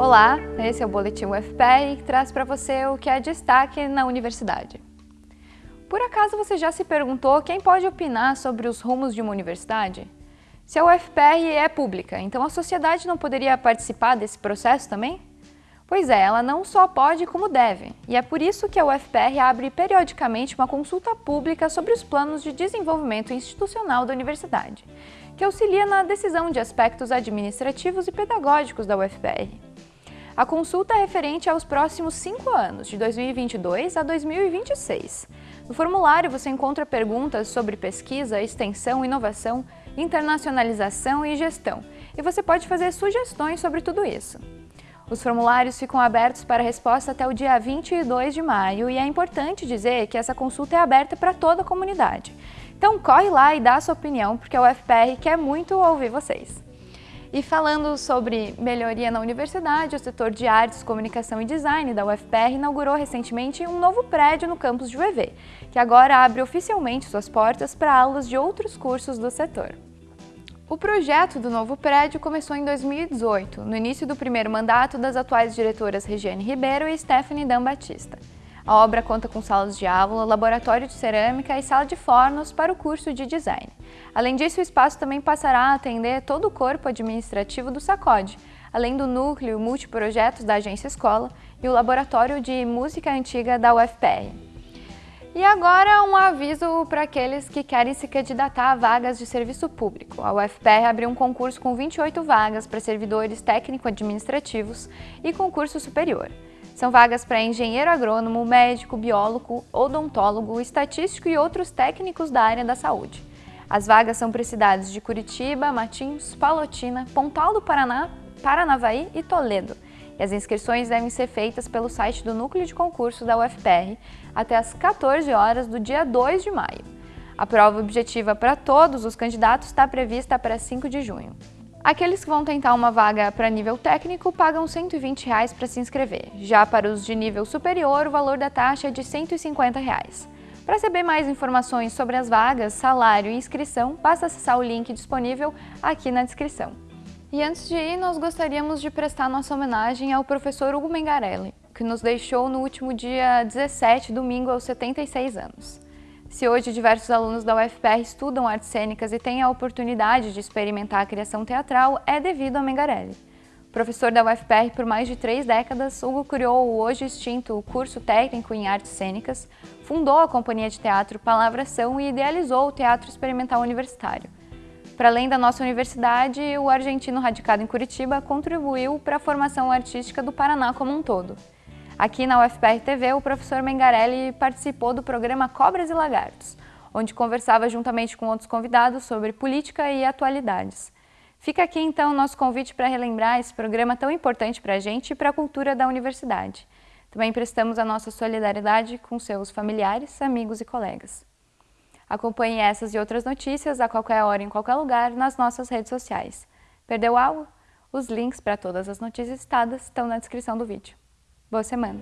Olá, esse é o Boletim UFPR que traz para você o que é destaque na universidade. Por acaso você já se perguntou quem pode opinar sobre os rumos de uma universidade? Se a UFPR é pública, então a sociedade não poderia participar desse processo também? Pois é, ela não só pode como deve, e é por isso que a UFPR abre periodicamente uma consulta pública sobre os planos de desenvolvimento institucional da universidade, que auxilia na decisão de aspectos administrativos e pedagógicos da UFPR. A consulta é referente aos próximos cinco anos, de 2022 a 2026. No formulário você encontra perguntas sobre pesquisa, extensão, inovação, internacionalização e gestão, e você pode fazer sugestões sobre tudo isso. Os formulários ficam abertos para resposta até o dia 22 de maio e é importante dizer que essa consulta é aberta para toda a comunidade. Então corre lá e dá a sua opinião, porque a UFPR quer muito ouvir vocês. E falando sobre melhoria na universidade, o setor de artes, comunicação e design da UFPR inaugurou recentemente um novo prédio no campus de UEV, que agora abre oficialmente suas portas para aulas de outros cursos do setor. O projeto do novo prédio começou em 2018, no início do primeiro mandato das atuais diretoras Regiane Ribeiro e Stephanie Dan Batista. A obra conta com salas de aula, laboratório de cerâmica e sala de fornos para o curso de design. Além disso, o espaço também passará a atender todo o corpo administrativo do SACOD, além do núcleo multiprojetos da Agência Escola e o laboratório de música antiga da UFPR. E agora um aviso para aqueles que querem se candidatar a vagas de serviço público. A UFPR abriu um concurso com 28 vagas para servidores técnico-administrativos e concurso superior. São vagas para engenheiro agrônomo, médico, biólogo, odontólogo, estatístico e outros técnicos da área da saúde. As vagas são para cidades de Curitiba, Matinhos, Palotina, Pontal do Paraná, Paranavaí e Toledo e as inscrições devem ser feitas pelo site do Núcleo de Concurso da UFPR até às 14 horas do dia 2 de maio. A prova objetiva para todos os candidatos está prevista para 5 de junho. Aqueles que vão tentar uma vaga para nível técnico pagam 120 reais para se inscrever. Já para os de nível superior, o valor da taxa é de 150 reais. Para saber mais informações sobre as vagas, salário e inscrição, basta acessar o link disponível aqui na descrição. E antes de ir, nós gostaríamos de prestar nossa homenagem ao professor Hugo Mengarelli, que nos deixou no último dia 17, domingo, aos 76 anos. Se hoje diversos alunos da UFPR estudam artes cênicas e têm a oportunidade de experimentar a criação teatral, é devido a Mengarelli. Professor da UFPR por mais de três décadas, Hugo criou o hoje extinto curso técnico em artes cênicas, fundou a companhia de teatro Palavração e idealizou o Teatro Experimental Universitário, para além da nossa universidade, o argentino radicado em Curitiba contribuiu para a formação artística do Paraná como um todo. Aqui na UFPR TV, o professor Mengarelli participou do programa Cobras e Lagartos, onde conversava juntamente com outros convidados sobre política e atualidades. Fica aqui então o nosso convite para relembrar esse programa tão importante para a gente e para a cultura da universidade. Também prestamos a nossa solidariedade com seus familiares, amigos e colegas. Acompanhe essas e outras notícias a qualquer hora, em qualquer lugar, nas nossas redes sociais. Perdeu algo? Os links para todas as notícias citadas estão na descrição do vídeo. Boa semana!